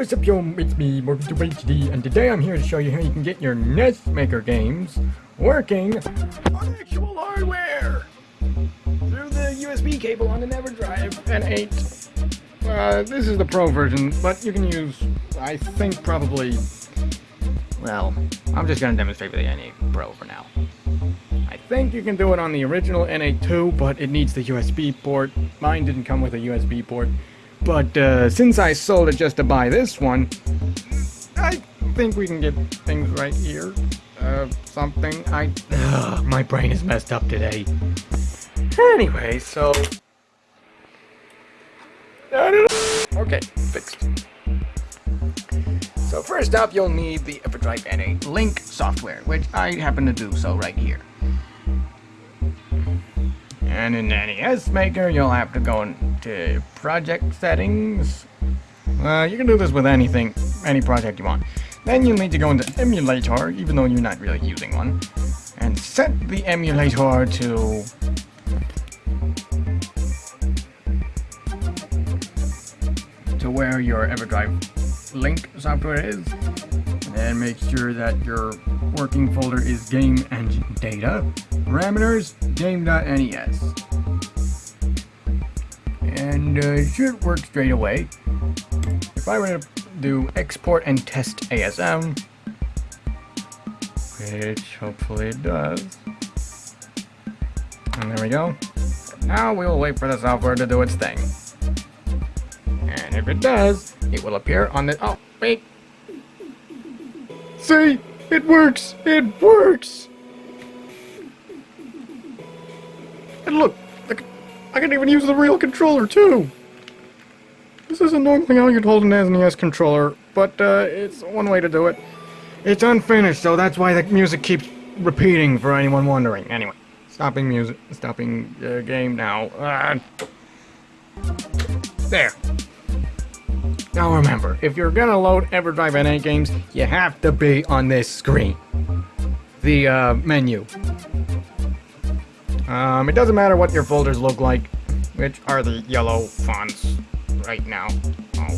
what's up yo, it's me, HD, and today I'm here to show you how you can get your NES Maker games working on actual hardware through the USB cable on an EverDrive N8. Uh, this is the Pro version, but you can use, I think, probably, well, I'm just going to demonstrate with the N8 Pro for now. I think you can do it on the original N8 too, but it needs the USB port. Mine didn't come with a USB port. But uh, since I sold it just to buy this one, I think we can get things right here. Uh, something. I. Ugh, my brain is messed up today. Anyway, so. Okay, fixed. So first up, you'll need the EverDrive N8 Link software, which I happen to do so right here. And in NES Maker, you'll have to go into project settings. Uh, you can do this with anything, any project you want. Then you'll need to go into emulator, even though you're not really using one, and set the emulator to to where your EverDrive link software is. And make sure that your working folder is game engine data. Parameters, game.nes. And uh, it should work straight away. If I were to do export and test ASM, which hopefully it does. And there we go. Now we will wait for the software to do its thing. And if it does, it will appear on the... Oh, wait. See? It works! It works! And look, I can even use the real controller too! This isn't normally how you'd hold an SNES controller, but uh, it's one way to do it. It's unfinished, so that's why the music keeps repeating for anyone wondering. Anyway, stopping music, stopping uh, game now. Uh, there. Now remember, if you're gonna load EverDrive N8 games, you have to be on this screen. The uh, menu. Um, it doesn't matter what your folders look like, which are the yellow fonts right now. Oh.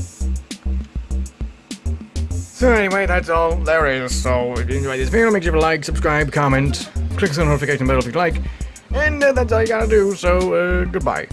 So anyway, that's all there is. So if you enjoyed this video, make sure to like, subscribe, comment, click the notification bell if you'd like, and uh, that's all you gotta do. So uh, goodbye.